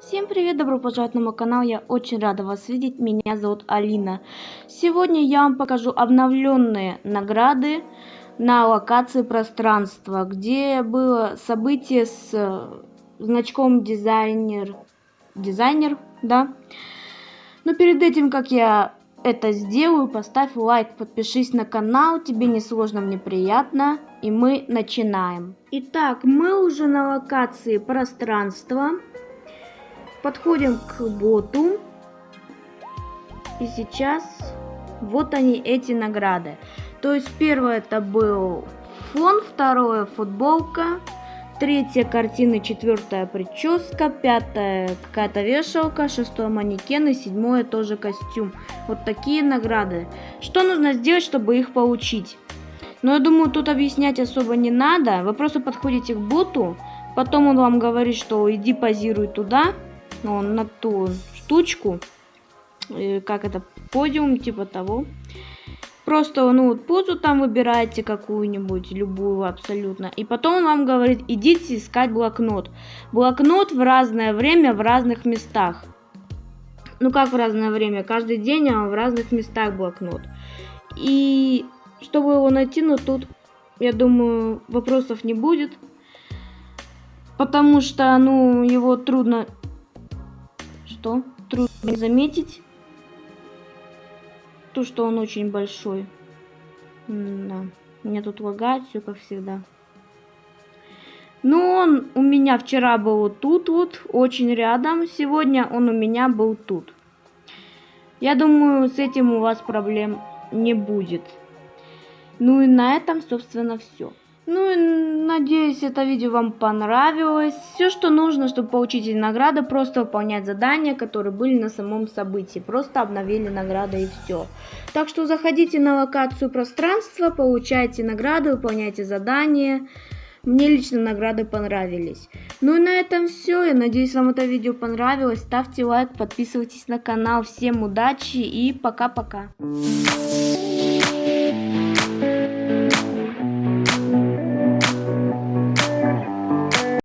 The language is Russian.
Всем привет, добро пожаловать на мой канал, я очень рада вас видеть, меня зовут Алина. Сегодня я вам покажу обновленные награды на локации пространства, где было событие с э, значком дизайнер, дизайнер, да. Но перед этим, как я это сделаю, поставь лайк, подпишись на канал, тебе не сложно, мне приятно, и мы начинаем. Итак, мы уже на локации пространства. Подходим к боту. И сейчас вот они, эти награды. То есть первое это был фон, второе футболка, третья картина, четвертая прическа, пятая какая-то вешалка, шестое манекен и седьмое тоже костюм. Вот такие награды. Что нужно сделать, чтобы их получить? Но я думаю, тут объяснять особо не надо. Вы просто подходите к боту, потом он вам говорит, что иди позируй туда, на ту штучку, э, как это, подиум, типа того. Просто, ну, вот позу там выбираете какую-нибудь, любую абсолютно. И потом он вам говорит, идите искать блокнот. Блокнот в разное время в разных местах. Ну, как в разное время? Каждый день а в разных местах блокнот. И чтобы его найти, ну, тут, я думаю, вопросов не будет. Потому что, ну, его трудно что трудно заметить то, что он очень большой. М да. Меня тут лагает все как всегда. Ну, он у меня вчера был вот тут вот, очень рядом. Сегодня он у меня был тут. Я думаю, с этим у вас проблем не будет. Ну и на этом, собственно, все. Ну и надеюсь, это видео вам понравилось. Все, что нужно, чтобы получить награды, просто выполнять задания, которые были на самом событии. Просто обновили награды и все. Так что заходите на локацию пространства, получайте награды, выполняйте задания. Мне лично награды понравились. Ну и на этом все. Я надеюсь, вам это видео понравилось. Ставьте лайк, подписывайтесь на канал. Всем удачи и пока-пока.